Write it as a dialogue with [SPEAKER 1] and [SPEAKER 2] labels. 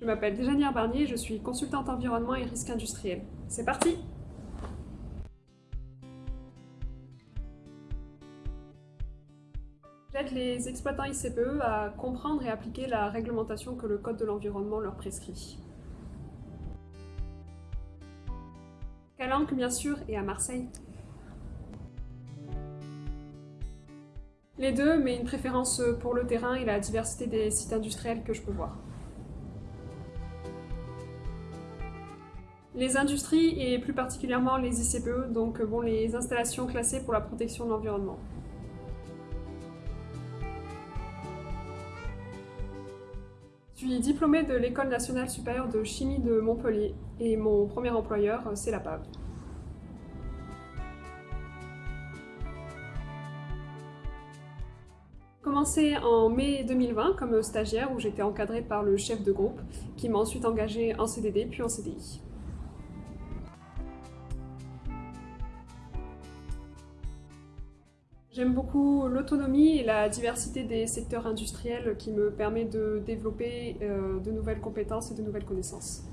[SPEAKER 1] Je m'appelle Déjanière Barnier, je suis consultante environnement et risque industriel. C'est parti J'aide les exploitants ICPE à comprendre et appliquer la réglementation que le Code de l'environnement leur prescrit. Calanque bien sûr et à Marseille. Les deux, mais une préférence pour le terrain et la diversité des sites industriels que je peux voir. Les industries et plus particulièrement les ICPE, donc bon, les installations classées pour la protection de l'environnement. Je suis diplômée de l'École nationale supérieure de chimie de Montpellier et mon premier employeur, c'est la PAV. commencé en mai 2020 comme stagiaire où j'étais encadrée par le chef de groupe qui m'a ensuite engagée en CDD puis en CDI. J'aime beaucoup l'autonomie et la diversité des secteurs industriels qui me permet de développer euh, de nouvelles compétences et de nouvelles connaissances.